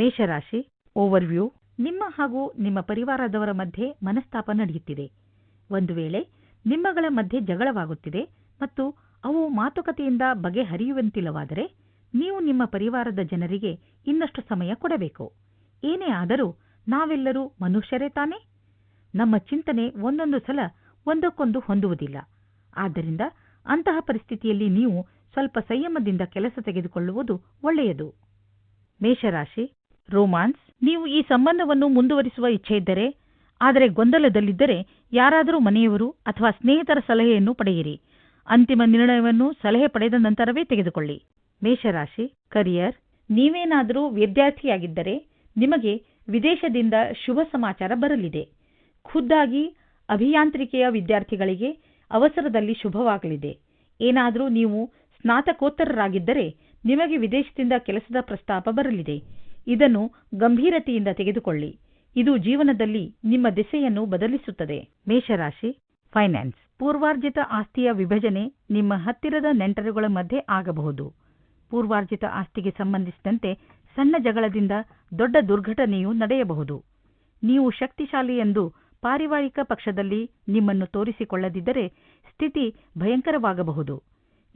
ಮೇಷರಾಶಿ ಓವರ್ವ್ಯೂ ನಿಮ್ಮ ಹಾಗೂ ನಿಮ್ಮ ಪರಿವಾರದವರ ಮಧ್ಯೆ ಮನಸ್ತಾಪ ನಡೆಯುತ್ತಿದೆ. ಒಂದು ವೇಳೆ ನಿಮ್ಮಗಳ ಮಧ್ಯೆ ಜಗಳವಾಗುತ್ತಿದೆ ಮತ್ತು ಅವು ಮಾತುಕತೆಯಿಂದ ಬಗೆಹರಿಯುವಂತಿಲ್ಲವಾದರೆ ನೀವು ನಿಮ್ಮ ಪರಿವಾರದ ಜನರಿಗೆ ಇನ್ನಷ್ಟು ಸಮಯ ಕೊಡಬೇಕು. ಏನೇ ಆದರೂ ನಾವೆಲ್ಲರೂ ಮನುಷ್ಯರೇ ತಾನೇ? ನಮ್ಮ ಚಿಂತನೆ ಒಂದೊಂದು ಸಲ ಒಂದಕ್ಕೊಂದು ಹೊಂದುವುದಿಲ್ಲ. ಆದ್ದರಿಂದ ಅಂತಹ ಪರಿಸ್ಥಿತಿಯಲ್ಲಿ ನೀವು ಸ್ವಲ್ಪ ಸಂಯಮದಿಂದ ಕೆಲಸ ತೆಗೆದುಕೊಳ್ಳುವುದು ಒಳ್ಳೆಯದು. ಮೇಷರಾಶಿ ರೋಮಾನ್ಸ್, ನೀವು ಈ ಸಂಬಂಧವನ್ನು ಮುಂದುವರಿಸುವ ಇಚ್ಛೆಯಿದ್ದರೆ ಆದರೆ ಗೊಂದಲದಲ್ಲಿದ್ದರೆ ಯಾರಾದರೂ ಮನೆಯವರು ಅಥವಾ ಸ್ನೇಹಿತರ ಸಲಹೆಯನ್ನು ಪಡೆಯಿರಿ. ಅಂತಿಮ ನಿರ್ಣಯವನ್ನು ಸಲಹೆ ಪಡೆದ ನಂತರವೇ ತೆಗೆದುಕೊಳ್ಳಿ. ಮೇಷರಾಶಿ, ಕರಿಯರ್, ನೀವೇನಾದರೂ ವಿದ್ಯಾರ್ಥಿಯಾಗಿದ್ದರೆ ನಿಮಗೆ ವಿದೇಶದಿಂದ ಶುಭ ಸಮಾಚಾರ ಬರಲಿದೆ. ಖುದ್ದಾಗಿ ಅಭಿಯಾಂತ್ರಿಕೆಯ ವಿದ್ಯಾರ್ಥಿಗಳಿಗೆ ಅವಸರದಲ್ಲಿ ಶುಭವಾಗಲಿದೆ. ಏನಾದರೂ ನೀವು ಸ್ನಾತಕೋತ್ತರರಾಗಿದ್ದರೆ ನಿಮಗೆ ವಿದೇಶದಿಂದ ಕೆಲಸದ ಪ್ರಸ್ತಾಪ ಬರಲಿದೆ. ಇದನ್ನು ಗಂಭೀರತೆಯಿಂದ ತೆಗೆದುಕೊಳ್ಳಿ. ಇದು ಜೀವನದಲ್ಲಿ ನಿಮ್ಮ ದಿಸೆಯನ್ನು ಬದಲಿಸುತ್ತದೆ. ಮೇಷರಾಶಿ, ಫೈನಾನ್ಸ್. ಪೂರ್ವಾರ್ಜಿತ ಆಸ್ತಿಯ ವಿಭಜನೆ ನಿಮ್ಮ ಹತ್ತಿರದ ನೆಂಟರುಗಳ ಮಧ್ಯೆ ಆಗಬಹುದು. ಪೂರ್ವಾರ್ಜಿತ ಆಸ್ತಿಗೆ ಸಂಬಂಧಿಸಿದಂತೆ ಸಣ್ಣ ಜಗಳದಿಂದ ದೊಡ್ಡ ದುರ್ಘಟನೆಯು ನಡೆಯಬಹುದು. ನೀವು ಶಕ್ತಿಶಾಲಿ ಎಂದು ಪಾರಿವಾರಿಕ ಪಕ್ಷದಲ್ಲಿ ನಿಮ್ಮನ್ನು ತೋರಿಸಿಕೊಳ್ಳದಿದ್ದರೆ ಸ್ಥಿತಿ ಭಯಂಕರವಾಗಬಹುದು.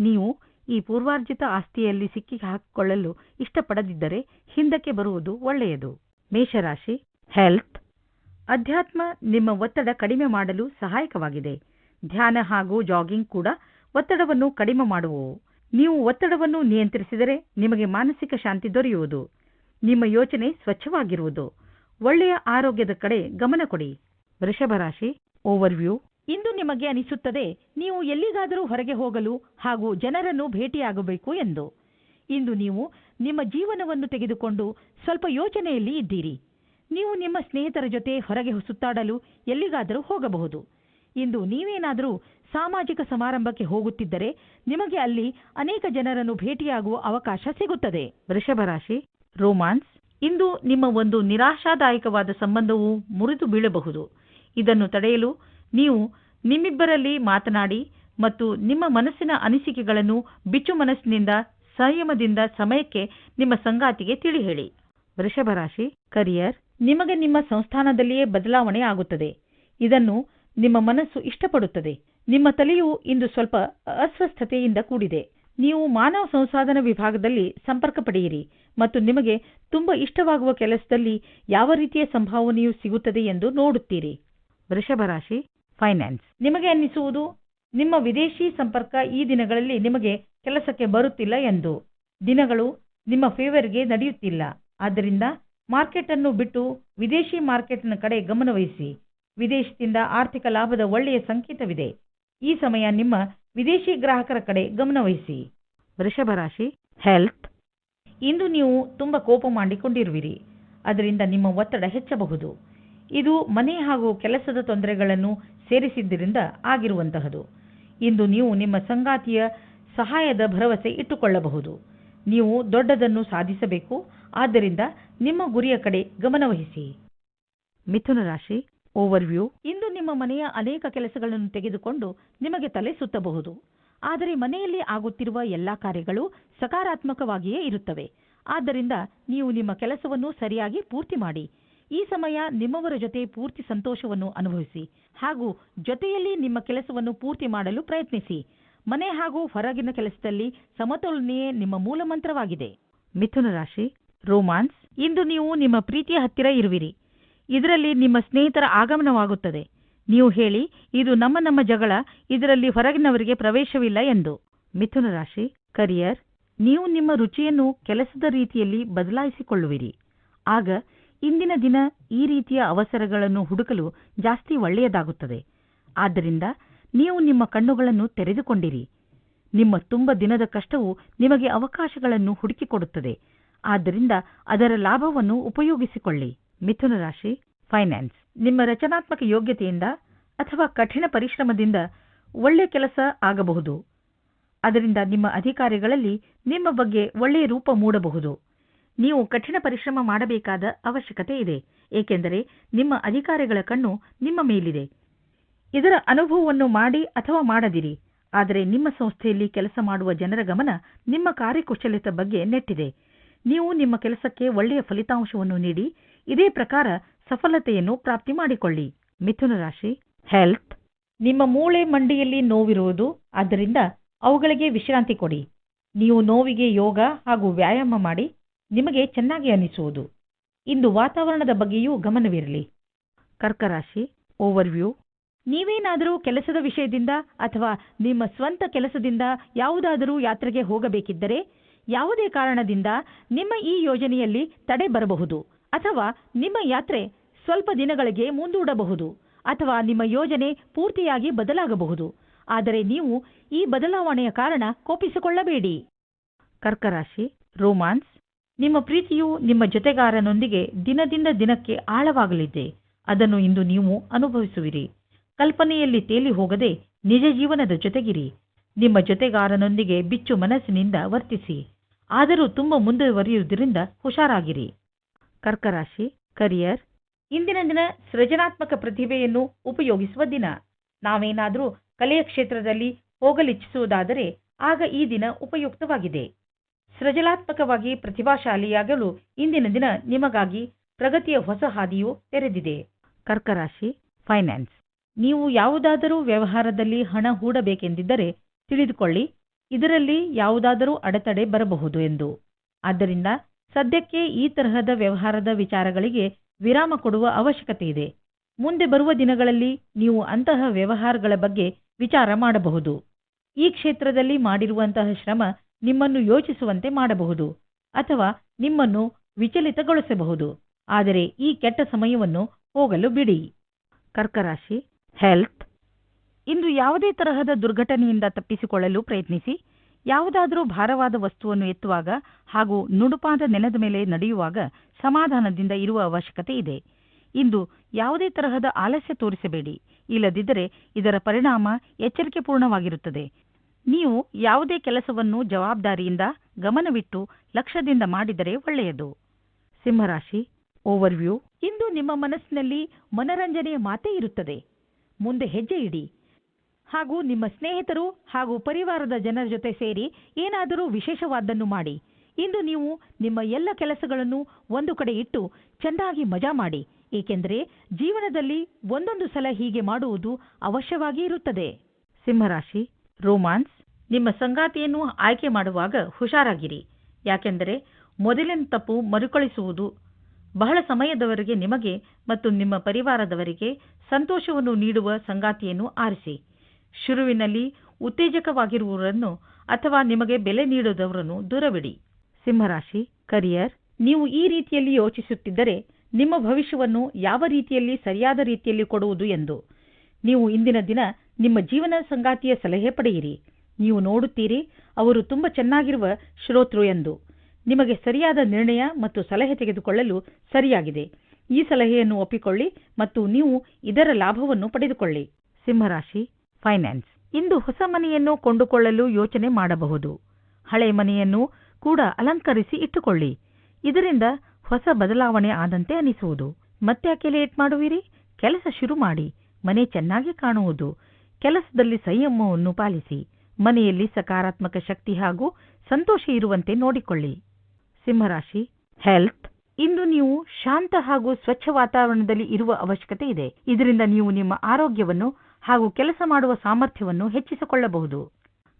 ನೀವು ಈ ಪೂರ್ವಾರ್ಜಿತ ಆಸ್ತಿಯಲ್ಲಿ ಸಿಕ್ಕಿ ಹಾಕಿಕೊಳ್ಳಲು ಇಷ್ಟಪಡದಿದ್ದರೆ ಹಿಂದಕ್ಕೆ ಬರುವುದು ಒಳ್ಳೆಯದು. ಮೇಷರಾಶಿ ಹೆಲ್ತ್ ಅಧ್ಯಾತ್ಮ ನಿಮ್ಮ ಒತ್ತಡ ಕಡಿಮೆ ಮಾಡಲು ಸಹಾಯಕವಾಗಿದೆ. ಧ್ಯಾನ ಹಾಗೂ ಜಾಗಿಂಗ್ ಕೂಡ ಒತ್ತಡವನ್ನು ಕಡಿಮೆ ಮಾಡುವು ನೀವು ಒತ್ತಡವನ್ನು ನಿಯಂತ್ರಿಸಿದರೆ ನಿಮಗೆ ಮಾನಸಿಕ ಶಾಂತಿ ದೊರೆಯುವುದು. ನಿಮ್ಮ ಯೋಚನೆ ಸ್ವಚ್ಛವಾಗಿರುವುದು. ಒಳ್ಳೆಯ ಆರೋಗ್ಯದ ಕಡೆ ಗಮನ ಕೊಡಿ. ವೃಷಭ ರಾಶಿ ಓವರ್ವ್ಯೂ ಇಂದು ನಿಮಗೆ ಅನಿಸುತ್ತದೆ, ನೀವು ಎಲ್ಲಿಗಾದರೂ ಹೊರಗೆ ಹೋಗಲು ಹಾಗೂ ಜನರನ್ನು ಭೇಟಿಯಾಗಬೇಕು ಎಂದು. ಇಂದು ನೀವು ನಿಮ್ಮ ಜೀವನವನ್ನು ತೆಗೆದುಕೊಂಡು ಸ್ವಲ್ಪ ಯೋಚನೆಯಲ್ಲಿ ಇದ್ದೀರಿ. ನೀವು ನಿಮ್ಮ ಸ್ನೇಹಿತರ ಜೊತೆ ಹೊರಗೆ ಸುತ್ತಾಡಲು ಎಲ್ಲಿಗಾದರೂ ಹೋಗಬಹುದು. ಇಂದು ನೀವೇನಾದರೂ ಸಾಮಾಜಿಕ ಸಮಾರಂಭಕ್ಕೆ ಹೋಗುತ್ತಿದ್ದರೆ ನಿಮಗೆ ಅಲ್ಲಿ ಅನೇಕ ಜನರನ್ನು ಭೇಟಿಯಾಗುವ ಅವಕಾಶ ಸಿಗುತ್ತದೆ. ವೃಷಭ ರಾಶಿ ರೋಮಾನ್ಸ್, ಇಂದು ನಿಮ್ಮ ಒಂದು ನಿರಾಶಾದಾಯಕವಾದ ಸಂಬಂಧವು ಮುರಿದು ಬೀಳಬಹುದು. ಇದನ್ನು ತಡೆಯಲು ನೀವು ನಿಮ್ಮಿಬ್ಬರಲ್ಲಿ ಮಾತನಾಡಿ ಮತ್ತು ನಿಮ್ಮ ಮನಸ್ಸಿನ ಅನಿಸಿಕೆಗಳನ್ನು ಬಿಚ್ಚು ಮನಸ್ಸಿನಿಂದ, ಸಂಯಮದಿಂದ, ಸಮಯಕ್ಕೆ ನಿಮ್ಮ ಸಂಗಾತಿಗೆ ತಿಳಿ ಹೇಳಿ ವೃಷಭ ರಾಶಿ, ಕರಿಯರ್, ನಿಮಗೆ ನಿಮ್ಮ ಸಂಸ್ಥಾನದಲ್ಲಿಯೇ ಬದಲಾವಣೆ ಆಗುತ್ತದೆ. ಇದನ್ನು ನಿಮ್ಮ ಮನಸ್ಸು ಇಷ್ಟಪಡುತ್ತದೆ. ನಿಮ್ಮ ತಲೆಯು ಇಂದು ಸ್ವಲ್ಪ ಅಸ್ವಸ್ಥತೆಯಿಂದ ಕೂಡಿದೆ. ನೀವು ಮಾನವ ಸಂಸಾಧನ ವಿಭಾಗದಲ್ಲಿ ಸಂಪರ್ಕ ಪಡೆಯಿರಿ ಮತ್ತು ನಿಮಗೆ ತುಂಬಾ ಇಷ್ಟವಾಗುವ ಕೆಲಸದಲ್ಲಿ ಯಾವ ರೀತಿಯ ಸಂಭಾವನೆಯು ಸಿಗುತ್ತದೆ ಎಂದು ನೋಡುತ್ತೀರಿ. ವೃಷಭ ರಾಶಿ ಫೈನಾನ್ಸ್ ನಿಮಗೆ ಅನ್ನಿಸುವುದು ನಿಮ್ಮ ವಿದೇಶಿ ಸಂಪರ್ಕ ಈ ದಿನಗಳಲ್ಲಿ ನಿಮಗೆ ಕೆಲಸಕ್ಕೆ ಬರುತ್ತಿಲ್ಲ ಎಂದು. ದಿನಗಳು ನಿಮ್ಮ ಫೇವರ್ಗೆ ನಡೆಯುತ್ತಿಲ್ಲ. ಆದ್ದರಿಂದ ಮಾರ್ಕೆಟ್ ಅನ್ನು ಬಿಟ್ಟು ವಿದೇಶಿ ಮಾರ್ಕೆಟ್ನ ಕಡೆ ಗಮನವಹಿಸಿ. ವಿದೇಶದಿಂದ ಆರ್ಥಿಕ ಲಾಭದ ಒಳ್ಳೆಯ ಸಂಕೇತವಿದೆ. ಈ ಸಮಯ ನಿಮ್ಮ ವಿದೇಶಿ ಗ್ರಾಹಕರ ಕಡೆ ಗಮನವಹಿಸಿ. ವೃಷಭ ರಾಶಿ ಹೆಲ್ತ್ ಇಂದು ನೀವು ತುಂಬ ಕೋಪ ಮಾಡಿಕೊಂಡಿರುವಿರಿ. ಅದರಿಂದ ನಿಮ್ಮ ಒತ್ತಡ ಹೆಚ್ಚಬಹುದು. ಇದು ಮನೆ ಹಾಗೂ ಕೆಲಸದ ತೊಂದರೆಗಳನ್ನು ಸೇರಿಸಿದ್ದರಿಂದ ಆಗಿರುವಂತಹದು. ಇಂದು ನೀವು ನಿಮ್ಮ ಸಂಗಾತಿಯ ಸಹಾಯದ ಭರವಸೆ ಇಟ್ಟುಕೊಳ್ಳಬಹುದು. ನೀವು ದೊಡ್ಡದನ್ನು ಸಾಧಿಸಬೇಕು. ಆದ್ದರಿಂದ ನಿಮ್ಮ ಗುರಿಯ ಕಡೆ ಗಮನವಹಿಸಿ ಮಿಥುನ ರಾಶಿ ಓವರ್ವ್ಯೂ ಇಂದು ನಿಮ್ಮ ಮನೆಯ ಅನೇಕ ಕೆಲಸಗಳನ್ನು ತೆಗೆದುಕೊಂಡು ನಿಮಗೆ ತಲೆ ಸುತ್ತಬಹುದು. ಆದರೆ ಮನೆಯಲ್ಲಿ ಆಗುತ್ತಿರುವ ಎಲ್ಲಾ ಕಾರ್ಯಗಳು ಸಕಾರಾತ್ಮಕವಾಗಿಯೇ ಇರುತ್ತವೆ. ಆದ್ದರಿಂದ ನೀವು ನಿಮ್ಮ ಕೆಲಸವನ್ನು ಸರಿಯಾಗಿ ಪೂರ್ತಿ ಮಾಡಿ. ಈ ಸಮಯ ನಿಮ್ಮವರ ಜೊತೆ ಪೂರ್ತಿ ಸಂತೋಷವನ್ನು ಅನುಭವಿಸಿ. ಹಾಗೂ ಜೊತೆಯಲ್ಲಿ ನಿಮ್ಮ ಕೆಲಸವನ್ನು ಪೂರ್ತಿ ಮಾಡಲು ಪ್ರಯತ್ನಿಸಿ. ಮನೆ ಹಾಗೂ ಹೊರಗಿನ ಕೆಲಸದಲ್ಲಿ ಸಮತೋಲನೆಯೇ ನಿಮ್ಮ ಮೂಲ ಮಂತ್ರವಾಗಿದೆ. ಮಿಥುನ ರಾಶಿ, ರೋಮಾನ್ಸ್. ಇಂದು ನೀವು ನಿಮ್ಮ ಪ್ರೀತಿಯ ಹತ್ತಿರ ಇರುವಿರಿ. ಇದರಲ್ಲಿ ನಿಮ್ಮ ಸ್ನೇಹಿತರ ಆಗಮನವಾಗುತ್ತದೆ. ನೀವು ಹೇಳಿ, ಇದು ನಮ್ಮ ನಮ್ಮ ಜಗಳ, ಇದರಲ್ಲಿ ಹೊರಗಿನವರಿಗೆ ಪ್ರವೇಶವಿಲ್ಲ ಎಂದು. ಮಿಥುನ ರಾಶಿ, ಕರಿಯರ್. ನೀವು ನಿಮ್ಮ ರುಚಿಯನ್ನು ಕೆಲಸದ ರೀತಿಯಲ್ಲಿ ಬದಲಾಯಿಸಿಕೊಳ್ಳುವಿರಿ. ಆಗ ಇಂದಿನ ದಿನ ಈ ರೀತಿಯ ಅವಸರಗಳನ್ನು ಹುಡುಕಲು ಜಾಸ್ತಿ ಒಳ್ಳೆಯದಾಗುತ್ತದೆ. ಆದ್ದರಿಂದ ನೀವು ನಿಮ್ಮ ಕಣ್ಣುಗಳನ್ನು ತೆರೆದುಕೊಂಡಿರಿ. ನಿಮ್ಮ ತುಂಬ ದಿನದ ಕಷ್ಟವು ನಿಮಗೆ ಅವಕಾಶಗಳನ್ನು ಹುಡುಕಿಕೊಡುತ್ತದೆ. ಆದ್ದರಿಂದ ಅದರ ಲಾಭವನ್ನು ಉಪಯೋಗಿಸಿಕೊಳ್ಳಿ. ಮಿಥುನ ರಾಶಿ, ಫೈನಾನ್ಸ್. ನಿಮ್ಮ ರಚನಾತ್ಮಕ ಯೋಗ್ಯತೆಯಿಂದ ಅಥವಾ ಕಠಿಣ ಪರಿಶ್ರಮದಿಂದ ಒಳ್ಳೆ ಕೆಲಸ ಆಗಬಹುದು. ಅದರಿಂದ ನಿಮ್ಮ ಅಧಿಕಾರಿಗಳಲ್ಲಿ ನಿಮ್ಮ ಬಗ್ಗೆ ಒಳ್ಳೆಯ ರೂಪ ಮೂಡಬಹುದು. ನೀವು ಕಠಿಣ ಪರಿಶ್ರಮ ಮಾಡಬೇಕಾದ ಅವಶ್ಯಕತೆ ಇದೆ, ಏಕೆಂದರೆ ನಿಮ್ಮ ಅಧಿಕಾರಿಗಳ ಕಣ್ಣು ನಿಮ್ಮ ಮೇಲಿದೆ. ಇದರ ಅನುಭವವನ್ನು ಮಾಡಿ ಅಥವಾ ಮಾಡದಿರಿ, ಆದರೆ ನಿಮ್ಮ ಸಂಸ್ಥೆಯಲ್ಲಿ ಕೆಲಸ ಮಾಡುವ ಜನರ ಗಮನ ನಿಮ್ಮ ಕಾರ್ಯಕುಶಲತೆ ಬಗ್ಗೆ ನೆಟ್ಟಿದೆ. ನೀವು ನಿಮ್ಮ ಕೆಲಸಕ್ಕೆ ಒಳ್ಳೆಯ ಫಲಿತಾಂಶವನ್ನು ನೀಡಿ, ಇದೇ ಪ್ರಕಾರ ಸಫಲತೆಯನ್ನು ಪ್ರಾಪ್ತಿ ಮಾಡಿಕೊಳ್ಳಿ. ಮಿಥುನ ರಾಶಿ ಹೆಲ್ತ್ ನಿಮ್ಮ ಮೂಳೆ ಮಂಡಿಯಲ್ಲಿ ನೋವಿರುವುದು, ಆದ್ದರಿಂದ ಅವುಗಳಿಗೆ ವಿಶ್ರಾಂತಿ ಕೊಡಿ. ನೀವು ನೋವಿಗೆ ಯೋಗ ಹಾಗೂ ವ್ಯಾಯಾಮ ಮಾಡಿ ನಿಮಗೆ ಚೆನ್ನಾಗಿ ಅನಿಸುವುದು. ಇಂದು ವಾತಾವರಣದ ಬಗ್ಗೆಯೂ ಗಮನವಿರಲಿ. ಕರ್ಕರಾಶಿ ಓವರ್ವ್ಯೂ ನೀವೇನಾದರೂ ಕೆಲಸದ ವಿಷಯದಿಂದ ಅಥವಾ ನಿಮ್ಮ ಸ್ವಂತ ಕೆಲಸದಿಂದ ಯಾವುದಾದರೂ ಯಾತ್ರೆಗೆ ಹೋಗಬೇಕಿದ್ದರೆ, ಯಾವುದೇ ಕಾರಣದಿಂದ ನಿಮ್ಮ ಈ ಯೋಜನೆಯಲ್ಲಿ ತಡೆ ಬರಬಹುದು ಅಥವಾ ನಿಮ್ಮ ಯಾತ್ರೆ ಸ್ವಲ್ಪ ದಿನಗಳಿಗೆ ಮುಂದೂಡಬಹುದು ಅಥವಾ ನಿಮ್ಮ ಯೋಜನೆ ಪೂರ್ತಿಯಾಗಿ ಬದಲಾಗಬಹುದು. ಆದರೆ ನೀವು ಈ ಬದಲಾವಣೆಯ ಕಾರಣ ಕೋಪಿಸಿಕೊಳ್ಳಬೇಡಿ. ಕರ್ಕರಾಶಿ ರೋಮಾನ್ಸ್ ನಿಮ್ಮ ಪ್ರೀತಿಯು ನಿಮ್ಮ ಜೊತೆಗಾರನೊಂದಿಗೆ ದಿನದಿಂದ ದಿನಕ್ಕೆ ಆಳವಾಗಲಿದೆ. ಅದನ್ನು ಇಂದು ನೀವು ಅನುಭವಿಸುವಿರಿ. ಕಲ್ಪನೆಯಲ್ಲಿ ತೇಲಿ ಹೋಗದೆ ನಿಜ ಜೀವನದ ಜೊತೆಗಿರಿ. ನಿಮ್ಮ ಜೊತೆಗಾರನೊಂದಿಗೆ ಬಿಚ್ಚು ಮನಸ್ಸಿನಿಂದ ವರ್ತಿಸಿ. ಆದರೂ ತುಂಬ ಮುಂದುವರಿಯುವುದರಿಂದ ಹುಷಾರಾಗಿರಿ. ಕರ್ಕರಾಶಿ, ಕರಿಯರ್, ಇಂದಿನ ದಿನ ಸೃಜನಾತ್ಮಕ ಪ್ರತಿಭೆಯನ್ನು ಉಪಯೋಗಿಸುವ ದಿನ. ನಾವೇನಾದರೂ ಕಲೆಯ ಕ್ಷೇತ್ರದಲ್ಲಿ ಹೋಗಲಿಚ್ಛಿಸುವುದಾದರೆ ಆಗ ಈ ದಿನ ಉಪಯುಕ್ತವಾಗಿದೆ. ಸೃಜನಾತ್ಮಕವಾಗಿ ಪ್ರತಿಭಾಶಾಲಿಯಾಗಲು ಇಂದಿನ ದಿನ ನಿಮಗಾಗಿ ಪ್ರಗತಿಯ ಹೊಸ ಹಾದಿಯು ತೆರೆದಿದೆ. ಕರ್ಕರಾಶಿ, ಫೈನಾನ್ಸ್. ನೀವು ಯಾವುದಾದರೂ ವ್ಯವಹಾರದಲ್ಲಿ ಹಣ ಹೂಡಬೇಕೆಂದಿದ್ದರೆ ತಿಳಿದುಕೊಳ್ಳಿ, ಇದರಲ್ಲಿ ಯಾವುದಾದರೂ ಅಡೆತಡೆ ಬರಬಹುದು ಎಂದು. ಆದ್ದರಿಂದ ಸದ್ಯಕ್ಕೆ ಈ ತರಹದ ವ್ಯವಹಾರದ ವಿಚಾರಗಳಿಗೆ ವಿರಾಮ ಕೊಡುವ ಅವಶ್ಯಕತೆ ಇದೆ. ಮುಂದೆ ಬರುವ ದಿನಗಳಲ್ಲಿ ನೀವು ಅಂತಹ ವ್ಯವಹಾರಗಳ ಬಗ್ಗೆ ವಿಚಾರ ಮಾಡಬಹುದು. ಈ ಕ್ಷೇತ್ರದಲ್ಲಿ ಮಾಡಿರುವಂತಹ ಶ್ರಮ ನಿಮ್ಮನ್ನು ಯೋಚಿಸುವಂತೆ ಮಾಡಬಹುದು ಅಥವಾ ನಿಮ್ಮನ್ನು ವಿಚಲಿತಗೊಳಿಸಬಹುದು. ಆದರೆ ಈ ಕೆಟ್ಟ ಸಮಯವನ್ನು ಹೋಗಲು ಬಿಡಿ. ಕರ್ಕರಾಶಿ ಹೆಲ್ತ್ ಇಂದು ಯಾವುದೇ ತರಹದ ದುರ್ಘಟನೆಯಿಂದ ತಪ್ಪಿಸಿಕೊಳ್ಳಲು ಪ್ರಯತ್ನಿಸಿ. ಯಾವುದಾದರೂ ಭಾರವಾದ ವಸ್ತುವನ್ನು ಎತ್ತುವಾಗ ಹಾಗೂ ನುಡುಪಾದ ನೆಲದ ಮೇಲೆ ನಡೆಯುವಾಗ ಸಮಾಧಾನದಿಂದ ಇರುವ ಅವಶ್ಯಕತೆ ಇದೆ. ಇಂದು ಯಾವುದೇ ತರಹದ ಆಲಸ್ಯ ತೋರಿಸಬೇಡಿ. ಇಲ್ಲದಿದ್ದರೆ ಇದರ ಪರಿಣಾಮ ಎಚ್ಚರಿಕೆಪೂರ್ಣವಾಗಿರುತ್ತದೆ. ನೀವು ಯಾವುದೇ ಕೆಲಸವನ್ನು ಜವಾಬ್ದಾರಿಯಿಂದ ಗಮನವಿಟ್ಟು ಲಕ್ಷ್ಯದಿಂದ ಮಾಡಿದರೆ ಒಳ್ಳೆಯದು. ಸಿಂಹರಾಶಿ ಓವರ್ವ್ಯೂ ಇಂದು ನಿಮ್ಮ ಮನಸ್ಸಿನಲ್ಲಿ ಮನರಂಜನೆಯ ಮಾತೇ ಇರುತ್ತದೆ. ಮುಂದೆ ಹೆಜ್ಜೆ ಇಡಿ. ಹಾಗೂ ನಿಮ್ಮ ಸ್ನೇಹಿತರು ಹಾಗೂ ಪರಿವಾರದ ಜನರ ಜೊತೆ ಸೇರಿ ಏನಾದರೂ ವಿಶೇಷವಾದ್ದನ್ನು ಮಾಡಿ. ಇಂದು ನೀವು ನಿಮ್ಮ ಎಲ್ಲ ಕೆಲಸಗಳನ್ನು ಒಂದು ಕಡೆ ಇಟ್ಟು ಚೆನ್ನಾಗಿ ಮಜಾ ಮಾಡಿ. ಏಕೆಂದರೆ ಜೀವನದಲ್ಲಿ ಒಂದೊಂದು ಸಲ ಹೀಗೆ ಮಾಡುವುದು ಅವಶ್ಯವಾಗಿ ಇರುತ್ತದೆ. ಸಿಂಹರಾಶಿ ರೋಮಾನ್ಸ್, ನಿಮ್ಮ ಸಂಗಾತಿಯನ್ನು ಆಯ್ಕೆ ಮಾಡುವಾಗ ಹುಷಾರಾಗಿರಿ. ಯಾಕೆಂದರೆ ಮೊದಲಿನ ತಪ್ಪು ಮರುಕಳಿಸುವುದು ಬಹಳ ಸಮಯದವರೆಗೆ ನಿಮಗೆ ಮತ್ತು ನಿಮ್ಮ ಪರಿವಾರದವರಿಗೆ ಸಂತೋಷವನ್ನು ನೀಡುವ ಸಂಗಾತಿಯನ್ನು ಆರಿಸಿ. ಶುರುವಿನಲ್ಲಿ ಉತ್ತೇಜಕವಾಗಿರುವವರನ್ನು ಅಥವಾ ನಿಮಗೆ ಬೆಲೆ ನೀಡದವರನ್ನು ದೂರವಿಡಿ. ಸಿಂಹರಾಶಿ, ಕರಿಯರ್, ನೀವು ಈ ರೀತಿಯಲ್ಲಿ ಯೋಚಿಸುತ್ತಿದ್ದರೆ ನಿಮ್ಮ ಭವಿಷ್ಯವನ್ನು ಯಾವ ರೀತಿಯಲ್ಲಿ ಸರಿಯಾದ ರೀತಿಯಲ್ಲಿ ಕೊಡುವುದು ಎಂದು. ನೀವು ಇಂದಿನ ದಿನ ನಿಮ್ಮ ಜೀವನ ಸಂಗಾತಿಯ ಸಲಹೆ ಪಡೆಯಿರಿ. ನೀವು ನೋಡುತ್ತೀರಿ, ಅವರು ತುಂಬಾ ಚೆನ್ನಾಗಿರುವ ಶ್ರೋತೃ ಎಂದು. ನಿಮಗೆ ಸರಿಯಾದ ನಿರ್ಣಯ ಮತ್ತು ಸಲಹೆ ತೆಗೆದುಕೊಳ್ಳಲು ಸರಿಯಾಗಿದೆ. ಈ ಸಲಹೆಯನ್ನು ಒಪ್ಪಿಕೊಳ್ಳಿ ಮತ್ತು ನೀವು ಇದರ ಲಾಭವನ್ನು ಪಡೆದುಕೊಳ್ಳಿ. ಸಿಂಹರಾಶಿ, ಫೈನಾನ್ಸ್. ಇಂದು ಹೊಸ ಮನೆಯನ್ನು ಕೊಂಡುಕೊಳ್ಳಲು ಯೋಚನೆ ಮಾಡಬಹುದು. ಹಳೆ ಮನೆಯನ್ನು ಕೂಡ ಅಲಂಕರಿಸಿ ಇಟ್ಟುಕೊಳ್ಳಿ. ಇದರಿಂದ ಹೊಸ ಬದಲಾವಣೆ ಆದಂತೆ ಅನಿಸುವುದು. ಮತ್ತೆ ಲೇಟ್ ಮಾಡುವಿರಿ? ಕೆಲಸ ಶುರು ಮಾಡಿ. ಮನೆ ಚೆನ್ನಾಗಿ ಕಾಣುವುದು. ಕೆಲಸದಲ್ಲಿ ಸಂಯಮವನ್ನು ಪಾಲಿಸಿ, ಮನೆಯಲ್ಲಿ ಸಕಾರಾತ್ಮಕ ಶಕ್ತಿ ಹಾಗೂ ಸಂತೋಷ ಇರುವಂತೆ ನೋಡಿಕೊಳ್ಳಿ. ಸಿಂಹರಾಶಿ ಹೆಲ್ತ್ ಇಂದು ನೀವು ಶಾಂತ ಹಾಗೂ ಸ್ವಚ್ಛ ವಾತಾವರಣದಲ್ಲಿ ಇರುವ ಅವಶ್ಯಕತೆ ಇದೆ. ಇದರಿಂದ ನೀವು ನಿಮ್ಮ ಆರೋಗ್ಯವನ್ನು ಹಾಗೂ ಕೆಲಸ ಮಾಡುವ ಸಾಮರ್ಥ್ಯವನ್ನು ಹೆಚ್ಚಿಸಿಕೊಳ್ಳಬಹುದು.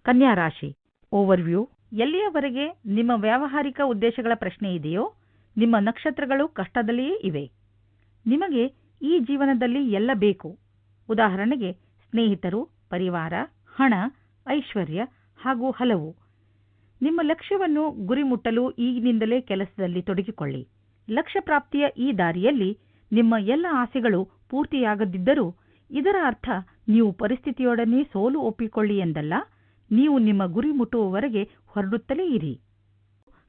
ಕನ್ಯಾ ರಾಶಿ ಓವರ್ವ್ಯೂ ಎಲ್ಲಿಯವರೆಗೆ ನಿಮ್ಮ ವ್ಯಾವಹಾರಿಕ ಉದ್ದೇಶಗಳ ಪ್ರಶ್ನೆ ಇದೆಯೋ, ನಿಮ್ಮ ನಕ್ಷತ್ರಗಳು ಕಷ್ಟದಲ್ಲಿಯೇ ಇವೆ. ನಿಮಗೆ ಈ ಜೀವನದಲ್ಲಿ ಎಲ್ಲ ಬೇಕು. ಉದಾಹರಣೆಗೆ ಸ್ನೇಹಿತರು, ಪರಿವಾರ, ಹಣ, ಐಶ್ವರ್ಯ ಹಾಗೂ ಹಲವು. ನಿಮ್ಮ ಲಕ್ಷ್ಯವನ್ನು ಗುರಿ ಮುಟ್ಟಲು ಈಗಿನಿಂದಲೇ ಕೆಲಸದಲ್ಲಿ ತೊಡಗಿಕೊಳ್ಳಿ. ಲಕ್ಷ್ಯ ಪ್ರಾಪ್ತಿಯ ಈ ದಾರಿಯಲ್ಲಿ ನಿಮ್ಮ ಎಲ್ಲ ಆಸೆಗಳು ಪೂರ್ತಿಯಾಗದಿದ್ದರೂ ಇದರ ಅರ್ಥ ನೀವು ಪರಿಸ್ಥಿತಿಯೊಡನೆ ಸೋಲು ಒಪ್ಪಿಕೊಳ್ಳಿ ಎಂದಲ್ಲ, ನೀವು ನಿಮ್ಮ ಗುರಿ ಮುಟ್ಟುವವರೆಗೆ ಹೊರಡುತ್ತಲೇ ಇರಿ.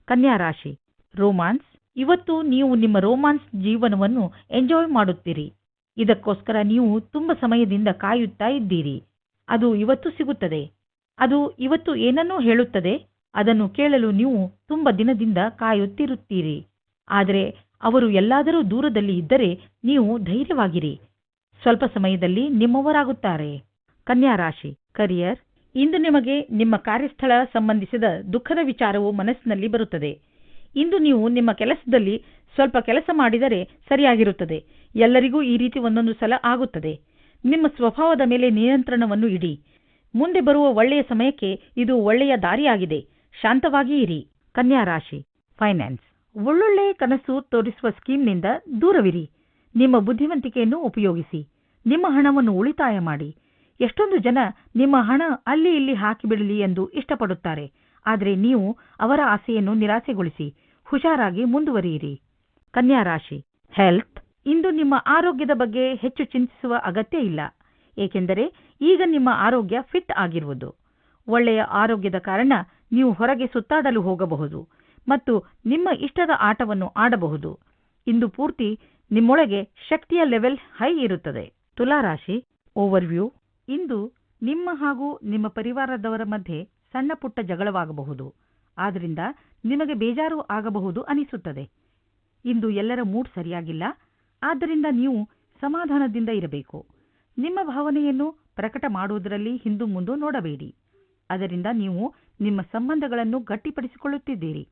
ಕನ್ಯಾ ರಾಶಿ, ರೋಮಾನ್ಸ್. ಇವತ್ತು ನೀವು ನಿಮ್ಮ ರೋಮಾನ್ಸ್ ಜೀವನವನ್ನು ಎಂಜಾಯ್ ಮಾಡುತ್ತೀರಿ. ಇದಕ್ಕೋಸ್ಕರ ನೀವು ತುಂಬ ಸಮಯದಿಂದ ಕಾಯುತ್ತಾ ಇದ್ದೀರಿ. ಅದು ಇವತ್ತು ಸಿಗುತ್ತದೆ. ಅದು ಇವತ್ತು ಏನನ್ನೂ ಹೇಳುತ್ತದೆ. ಅದನ್ನು ಕೇಳಲು ನೀವು ತುಂಬ ದಿನದಿಂದ ಕಾಯುತ್ತಿರುತ್ತೀರಿ. ಆದರೆ ಅವರು ಎಲ್ಲಾದರೂ ದೂರದಲ್ಲಿ ಇದ್ದರೆ ನೀವು ಧೈರ್ಯವಾಗಿರಿ. ಸ್ವಲ್ಪ ಸಮಯದಲ್ಲಿ ನಿಮ್ಮವರಾಗುತ್ತಾರೆ. ಕನ್ಯಾ ರಾಶಿ ಕರಿಯರ್ ಇಂದು ನಿಮಗೆ ನಿಮ್ಮ ಕಾರ್ಯಸ್ಥಳ ಸಂಬಂಧಿಸಿದ ದುಃಖದ ವಿಚಾರವು ಮನಸ್ಸಿನಲ್ಲಿ ಬರುತ್ತದೆ. ಇಂದು ನೀವು ನಿಮ್ಮ ಕೆಲಸದಲ್ಲಿ ಸ್ವಲ್ಪ ಕೆಲಸ ಮಾಡಿದರೆ ಸರಿಯಾಗಿರುತ್ತದೆ. ಎಲ್ಲರಿಗೂ ಈ ರೀತಿ ಒಂದೊಂದು ಸಲ ಆಗುತ್ತದೆ. ನಿಮ್ಮ ಸ್ವಭಾವದ ಮೇಲೆ ನಿಯಂತ್ರಣವನ್ನು ಇಡಿ. ಮುಂದೆ ಬರುವ ಒಳ್ಳೆಯ ಸಮಯಕ್ಕೆ ಇದು ಒಳ್ಳೆಯ ದಾರಿಯಾಗಿದೆ. ಶಾಂತವಾಗಿ ಇರಿ. ಕನ್ಯಾ ರಾಶಿ, ಫೈನಾನ್ಸ್. ಒಳ್ಳೊಳ್ಳೆಯ ಕನಸು ತೋರಿಸುವ ಸ್ಕೀಮ್ನಿಂದ ದೂರವಿರಿ. ನಿಮ್ಮ ಬುದ್ಧಿವಂತಿಕೆಯನ್ನು ಉಪಯೋಗಿಸಿ. ನಿಮ್ಮ ಹಣವನ್ನು ಉಳಿತಾಯ ಮಾಡಿ. ಎಷ್ಟೊಂದು ಜನ ನಿಮ್ಮ ಹಣ ಅಲ್ಲಿ ಇಲ್ಲಿ ಹಾಕಿಬಿಡಲಿ ಎಂದು ಇಷ್ಟಪಡುತ್ತಾರೆ. ಆದರೆ ನೀವು ಅವರ ಆಸೆಯನ್ನು ನಿರಾಸೆಗೊಳಿಸಿ. ಹುಷಾರಾಗಿ ಮುಂದುವರಿಯಿರಿ. ಕನ್ಯಾ ರಾಶಿ ಹೆಲ್ತ್ ಇಂದು ನಿಮ್ಮ ಆರೋಗ್ಯದ ಬಗ್ಗೆ ಹೆಚ್ಚು ಚಿಂತಿಸುವ ಅಗತ್ಯ ಇಲ್ಲ. ಏಕೆಂದರೆ ಈಗ ನಿಮ್ಮ ಆರೋಗ್ಯ ಫಿಟ್ ಆಗಿರುವುದು. ಒಳ್ಳೆಯ ಆರೋಗ್ಯದ ಕಾರಣ ನೀವು ಹೊರಗೆ ಸುತ್ತಾಡಲು ಹೋಗಬಹುದು ಮತ್ತು ನಿಮ್ಮ ಇಷ್ಟದ ಆಟವನ್ನು ಆಡಬಹುದು. ಇಂದು ಪೂರ್ತಿ ನಿಮ್ಮೊಳಗೆ ಶಕ್ತಿಯ ಲೆವೆಲ್ ಹೈ ಇರುತ್ತದೆ. ತುಲಾರಾಶಿ ಓವರ್ವ್ಯೂ ಇಂದು ನಿಮ್ಮ ಹಾಗೂ ನಿಮ್ಮ ಪರಿವಾರದವರ ಮಧ್ಯೆ ಸಣ್ಣ ಪುಟ್ಟ ಜಗಳವಾಗಬಹುದು. ಆದ್ದರಿಂದ ನಿಮಗೆ ಬೇಜಾರು ಆಗಬಹುದು ಅನಿಸುತ್ತದೆ. ಇಂದು ಎಲ್ಲರ ಮೂಡ್ ಸರಿಯಾಗಿಲ್ಲ. ಆದ್ದರಿಂದ ನೀವು ಸಮಾಧಾನದಿಂದ ಇರಬೇಕು. ನಿಮ್ಮ ಭಾವನೆಯನ್ನು ಪ್ರಕಟ ಮಾಡುವುದರಲ್ಲಿ ಹಿಂದು ಮುಂದು ನೋಡಬೇಡಿ. ಅದರಿಂದ ನೀವು ನಿಮ್ಮ ಸಂಬಂಧಗಳನ್ನು ಗಟ್ಟಿಪಡಿಸಿಕೊಳ್ಳುತ್ತಿದ್ದೀರಿ.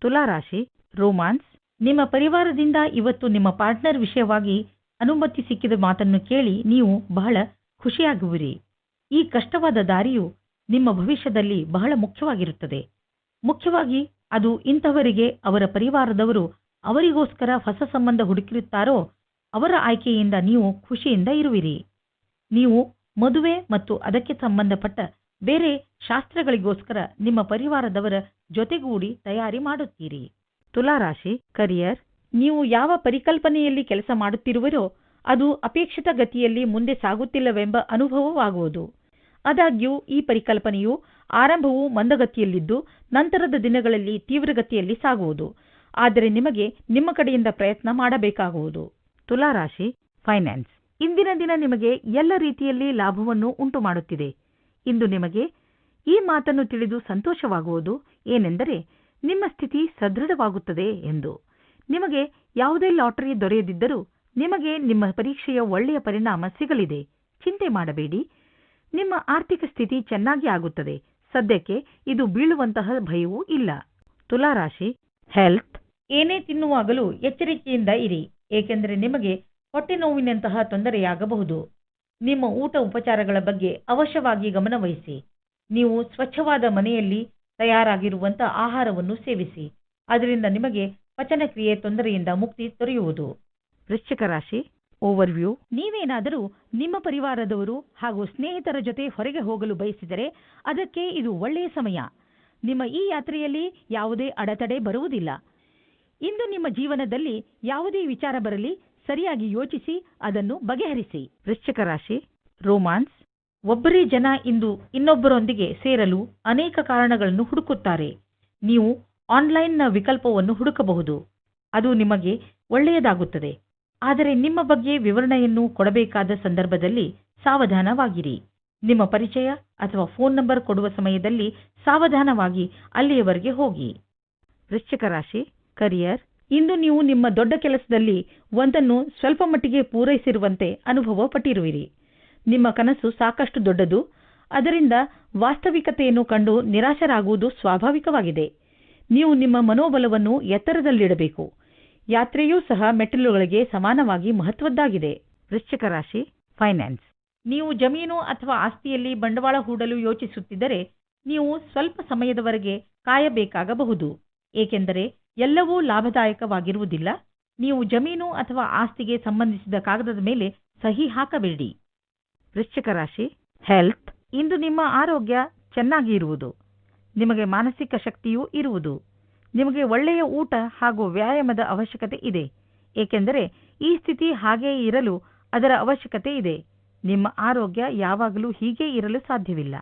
ತುಲಾರಾಶಿ, ರೋಮಾನ್ಸ್, ನಿಮ್ಮ ಪರಿವಾರದಿಂದ ಇವತ್ತು ನಿಮ್ಮ ಪಾರ್ಟ್ನರ್ ವಿಷಯವಾಗಿ ಅನುಮತಿ ಸಿಕ್ಕಿದ ಮಾತನ್ನು ಕೇಳಿ ನೀವು ಬಹಳ ಖುಷಿಯಾಗುವಿರಿ. ಈ ಕಷ್ಟವಾದ ದಾರಿಯು ನಿಮ್ಮ ಭವಿಷ್ಯದಲ್ಲಿ ಬಹಳ ಮುಖ್ಯವಾಗಿರುತ್ತದೆ. ಮುಖ್ಯವಾಗಿ ಅದು ಇಂಥವರಿಗೆ ಅವರ ಪರಿವಾರದವರು ಅವರಿಗೋಸ್ಕರ ಹೊಸ ಸಂಬಂಧ ಹುಡುಕಿರುತ್ತಾರೋ ಅವರ ಆಯ್ಕೆಯಿಂದ ನೀವು ಖುಷಿಯಿಂದ ಇರುವಿರಿ. ನೀವು ಮದುವೆ ಮತ್ತು ಅದಕ್ಕೆ ಸಂಬಂಧಪಟ್ಟ ಬೇರೆ ಶಾಸ್ತ್ರಗಳಿಗೋಸ್ಕರ ನಿಮ್ಮ ಪರಿವಾರದವರ ಜೊತೆಗೂಡಿ ತಯಾರಿ ಮಾಡುತ್ತೀರಿ. ತುಲಾರಾಶಿ ಕರಿಯರ್ ನೀವು ಯಾವ ಪರಿಕಲ್ಪನೆಯಲ್ಲಿ ಕೆಲಸ ಮಾಡುತ್ತಿರುವಿರೋ ಅದು ಅಪೇಕ್ಷಿತ ಗತಿಯಲ್ಲಿ ಮುಂದೆ ಸಾಗುತ್ತಿಲ್ಲವೆಂಬ ಅನುಭವವಾಗುವುದು. ಆದಾಗ್ಯೂ ಈ ಪರಿಕಲ್ಪನೆಯು ಆರಂಭವು ಮಂದಗತಿಯಲ್ಲಿದ್ದು ನಂತರದ ದಿನಗಳಲ್ಲಿ ತೀವ್ರಗತಿಯಲ್ಲಿ ಸಾಗುವುದು. ಆದರೆ ನಿಮಗೆ ನಿಮ್ಮ ಕಡೆಯಿಂದ ಪ್ರಯತ್ನ ಮಾಡಬೇಕಾಗುವುದು. ತುಲಾರಾಶಿ ಫೈನಾನ್ಸ್. ಇಂದಿನ ದಿನ ನಿಮಗೆ ಎಲ್ಲ ರೀತಿಯಲ್ಲಿ ಲಾಭವನ್ನು ಉಂಟು ಮಾಡುತ್ತಿದೆ ಇಂದು ನಿಮಗೆ ಈ ಮಾತನ್ನು ತಿಳಿದು ಸಂತೋಷವಾಗುವುದು ಏನೆಂದರೆ ನಿಮ್ಮ ಸ್ಥಿತಿ ಸದೃಢವಾಗುತ್ತದೆ ಎಂದು. ನಿಮಗೆ ಯಾವುದೇ ಲಾಟರಿ ದೊರೆಯದಿದ್ದರೂ ನಿಮಗೆ ನಿಮ್ಮ ಪರೀಕ್ಷೆಯ ಒಳ್ಳೆಯ ಪರಿಣಾಮ ಸಿಗಲಿದೆ. ಚಿಂತೆ ಮಾಡಬೇಡಿ. ನಿಮ್ಮ ಆರ್ಥಿಕ ಸ್ಥಿತಿ ಚೆನ್ನಾಗಿ ಆಗುತ್ತದೆ. ಸದ್ಯಕ್ಕೆ ಇದು ಬೀಳುವಂತಹ ಭಯವೂ ಇಲ್ಲ. ತುಲಾರಾಶಿ ಹೆಲ್ತ್ ಏನೇ ತಿನ್ನುವಾಗಲೂ ಎಚ್ಚರಿಕೆಯಿಂದ ಇರಿ. ಏಕೆಂದರೆ ನಿಮಗೆ ಹೊಟ್ಟೆ ನೋವಿನಂತಹ ತೊಂದರೆಯಾಗಬಹುದು. ನಿಮ್ಮ ಊಟ ಉಪಚಾರಗಳ ಬಗ್ಗೆ ಅವಶ್ಯವಾಗಿ ಗಮನವಹಿಸಿ ನೀವು ಸ್ವಚ್ಛವಾದ ಮನೆಯಲ್ಲಿ ತಯಾರಾಗಿರುವಂಥ ಆಹಾರವನ್ನು ಸೇವಿಸಿ. ಅದರಿಂದ ನಿಮಗೆ ಪಚನಕ್ರಿಯೆ ತೊಂದರೆಯಿಂದ ಮುಕ್ತಿ ದೊರೆಯುವುದು. ವೃಶ್ಚಿಕ ರಾಶಿ ಓವರ್ವ್ಯೂ ನೀವೇನಾದರೂ ನಿಮ್ಮ ಪರಿವಾರದವರು ಹಾಗೂ ಸ್ನೇಹಿತರ ಜೊತೆ ಹೊರಗೆ ಹೋಗಲು ಬಯಸಿದರೆ ಅದಕ್ಕೆ ಇದು ಒಳ್ಳೆಯ ಸಮಯ. ನಿಮ್ಮ ಈ ಯಾತ್ರೆಯಲ್ಲಿ ಯಾವುದೇ ಅಡೆತಡೆ ಬರುವುದಿಲ್ಲ. ಇಂದು ನಿಮ್ಮ ಜೀವನದಲ್ಲಿ ಯಾವುದೇ ವಿಚಾರ ಬರಲಿ, ಸರಿಯಾಗಿ ಯೋಚಿಸಿ, ಅದನ್ನು ಬಗೆಹರಿಸಿ. ವೃಶ್ಚಿಕ ರಾಶಿ, ರೋಮಾನ್ಸ್. ಒಬ್ಬರೇ ಜನ ಇಂದು ಇನ್ನೊಬ್ಬರೊಂದಿಗೆ ಸೇರಲು ಅನೇಕ ಕಾರಣಗಳನ್ನು ಹುಡುಕುತ್ತಾರೆ. ನೀವು ಆನ್ಲೈನ್ನ ವಿಕಲ್ಪವನ್ನು ಹುಡುಕಬಹುದು. ಅದು ನಿಮಗೆ ಒಳ್ಳೆಯದಾಗುತ್ತದೆ. ಆದರೆ ನಿಮ್ಮ ಬಗ್ಗೆ ವಿವರಣೆಯನ್ನು ಕೊಡಬೇಕಾದ ಸಂದರ್ಭದಲ್ಲಿ ಸಾವಧಾನವಾಗಿರಿ. ನಿಮ್ಮ ಪರಿಚಯ ಅಥವಾ ಫೋನ್ ನಂಬರ್ ಕೊಡುವ ಸಮಯದಲ್ಲಿ ಸಾವಧಾನವಾಗಿ ಅಲ್ಲಿಯವರೆಗೆ ಹೋಗಿ. ವೃಶ್ಚಿಕ ರಾಶಿ ಕರಿಯರ್ ಇಂದು ನೀವು ನಿಮ್ಮ ದೊಡ್ಡ ಕೆಲಸದಲ್ಲಿ ಒಂದನ್ನು ಸ್ವಲ್ಪ ಮಟ್ಟಿಗೆ ಪೂರೈಸಿರುವಂತೆ ಅನುಭವ ಪಟ್ಟಿರುವಿರಿ. ನಿಮ್ಮ ಕನಸು ಸಾಕಷ್ಟು ದೊಡ್ಡದು. ಅದರಿಂದ ವಾಸ್ತವಿಕತೆಯನ್ನು ಕಂಡು ನಿರಾಶರಾಗುವುದು ಸ್ವಾಭಾವಿಕವಾಗಿದೆ. ನೀವು ನಿಮ್ಮ ಮನೋಬಲವನ್ನು ಎತ್ತರದಲ್ಲಿಡಬೇಕು. ಯಾತ್ರೆಯೂ ಸಹ ಮೆಟ್ಟಿಲುಗಳಿಗೆ ಸಮಾನವಾಗಿ ಮಹತ್ವದ್ದಾಗಿದೆ. ವೃಶ್ಚಿಕ ರಾಶಿ ಫೈನಾನ್ಸ್ ನೀವು ಜಮೀನು ಅಥವಾ ಆಸ್ತಿಯಲ್ಲಿ ಬಂಡವಾಳ ಹೂಡಲು ಯೋಚಿಸುತ್ತಿದ್ದರೆ ನೀವು ಸ್ವಲ್ಪ ಸಮಯದವರೆಗೆ ಕಾಯಬೇಕಾಗಬಹುದು. ಏಕೆಂದರೆ ಎಲ್ಲವೂ ಲಾಭದಾಯಕವಾಗಿರುವುದಿಲ್ಲ. ನೀವು ಜಮೀನು ಅಥವಾ ಆಸ್ತಿಗೆ ಸಂಬಂಧಿಸಿದ ಕಾಗದದ ಮೇಲೆ ಸಹಿ ಹಾಕಬೇಡಿ. ವೃಶ್ಚಿಕ ರಾಶಿ ಹೆಲ್ತ್ ಇಂದು ನಿಮ್ಮ ಆರೋಗ್ಯ ಚೆನ್ನಾಗಿ ಇರುವುದು ನಿಮಗೆ ಮಾನಸಿಕ ಶಕ್ತಿಯೂ ಇರುವುದು. ನಿಮಗೆ ಒಳ್ಳೆಯ ಊಟ ಹಾಗೂ ವ್ಯಾಯಾಮದ ಅವಶ್ಯಕತೆ ಇದೆ. ಏಕೆಂದರೆ ಈ ಸ್ಥಿತಿ ಹಾಗೆಯೇ ಇರಲು ಅದರ ಅವಶ್ಯಕತೆ ಇದೆ. ನಿಮ್ಮ ಆರೋಗ್ಯ ಯಾವಾಗಲೂ ಹೀಗೆ ಇರಲು ಸಾಧ್ಯವಿಲ್ಲ.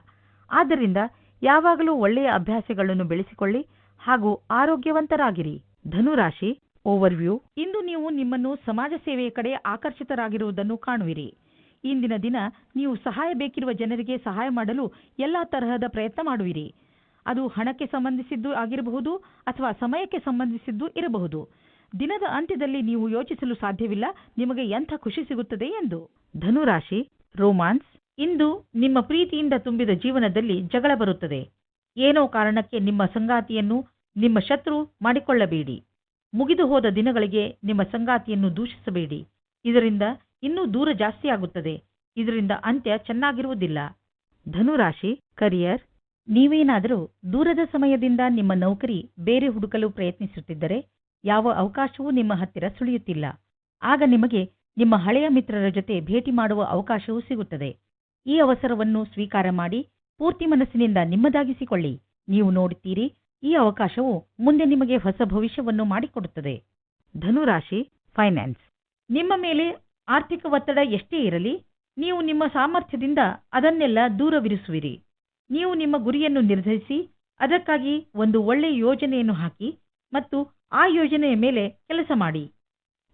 ಆದ್ದರಿಂದ ಯಾವಾಗಲೂ ಒಳ್ಳೆಯ ಅಭ್ಯಾಸಗಳನ್ನು ಬೆಳೆಸಿಕೊಳ್ಳಿ ಹಾಗೂ ಆರೋಗ್ಯವಂತರಾಗಿರಿ. ಧನುರಾಶಿ, ಓವರ್ವ್ಯೂ. ಇಂದು ನೀವು ನಿಮ್ಮನ್ನು ಸಮಾಜ ಸೇವೆಯ ಕಡೆ ಆಕರ್ಷಿತರಾಗಿರುವುದನ್ನು ಕಾಣುವಿರಿ. ಇಂದಿನ ದಿನ ನೀವು ಸಹಾಯ ಬೇಕಿರುವ ಜನರಿಗೆ ಸಹಾಯ ಮಾಡಲು ಎಲ್ಲಾ ತರಹದ ಪ್ರಯತ್ನ ಮಾಡುವಿರಿ. ಅದು ಹಣಕ್ಕೆ ಸಂಬಂಧಿಸಿದ್ದು ಆಗಿರಬಹುದು ಅಥವಾ ಸಮಯಕ್ಕೆ ಸಂಬಂಧಿಸಿದ್ದು ಇರಬಹುದು. ದಿನದ ಅಂತ್ಯದಲ್ಲಿ ನೀವು ಯೋಚಿಸಲು ಸಾಧ್ಯವಿಲ್ಲ, ನಿಮಗೆ ಎಂಥ ಖುಷಿ ಸಿಗುತ್ತದೆ ಎಂದು. ಧನುರಾಶಿ, ರೋಮಾನ್ಸ್, ಇಂದು ನಿಮ್ಮ ಪ್ರೀತಿಯಿಂದ ತುಂಬಿದ ಜೀವನದಲ್ಲಿ ಜಗಳ ಬರುತ್ತದೆ. ಏನೋ ಕಾರಣಕ್ಕೆ ನಿಮ್ಮ ಸಂಗಾತಿಯನ್ನು, ನಿಮ್ಮ ಶತ್ರು ಮಾಡಿಕೊಳ್ಳಬೇಡಿ. ಮುಗಿದು ಹೋದ ದಿನಗಳಿಗೆ ನಿಮ್ಮ ಸಂಗಾತಿಯನ್ನು ದೂಷಿಸಬೇಡಿ. ಇದರಿಂದ ಇನ್ನೂ ದೂರ ಜಾಸ್ತಿಯಾಗುತ್ತದೆ. ಇದರಿಂದ ಅಂತ್ಯ ಚೆನ್ನಾಗಿರುವುದಿಲ್ಲ. ಧನುರಾಶಿ, ಕರಿಯರ್ ನೀವೇನಾದರೂ ದೂರದ ಸಮಯದಿಂದ ನಿಮ್ಮ ನೌಕರಿ ಬೇರೆ ಹುಡುಕಲು ಪ್ರಯತ್ನಿಸುತ್ತಿದ್ದರೆ ಯಾವ ಅವಕಾಶವೂ ನಿಮ್ಮ ಹತ್ತಿರ ಸುಳಿಯುತ್ತಿಲ್ಲ. ಆಗ ನಿಮಗೆ ನಿಮ್ಮ ಹಳೆಯ ಮಿತ್ರರ ಜೊತೆ ಭೇಟಿ ಮಾಡುವ ಅವಕಾಶವೂ ಸಿಗುತ್ತದೆ. ಈ ಅವಸರವನ್ನು ಸ್ವೀಕಾರ ಮಾಡಿ ಪೂರ್ತಿ ಮನಸ್ಸಿನಿಂದ ನಿಮ್ಮದಾಗಿಸಿಕೊಳ್ಳಿ. ನೀವು ನೋಡುತ್ತೀರಿ, ಈ ಅವಕಾಶವು ಮುಂದೆ ನಿಮಗೆ ಹೊಸ ಭವಿಷ್ಯವನ್ನು ಮಾಡಿಕೊಡುತ್ತದೆ. ಧನುರಾಶಿ, ಫೈನಾನ್ಸ್. ನಿಮ್ಮ ಮೇಲೆ ಆರ್ಥಿಕ ಒತ್ತಡ ಎಷ್ಟೇ ಇರಲಿ, ನೀವು ನಿಮ್ಮ ಸಾಮರ್ಥ್ಯದಿಂದ ಅದನ್ನೆಲ್ಲ ದೂರವಿರಿಸುವಿರಿ. ನೀವು ನಿಮ್ಮ ಗುರಿಯನ್ನು ನಿರ್ಧರಿಸಿ, ಅದಕ್ಕಾಗಿ ಒಂದು ಒಳ್ಳೆಯ ಯೋಜನೆಯನ್ನು ಹಾಕಿ ಮತ್ತು ಆ ಯೋಜನೆಯ ಮೇಲೆ ಕೆಲಸ ಮಾಡಿ.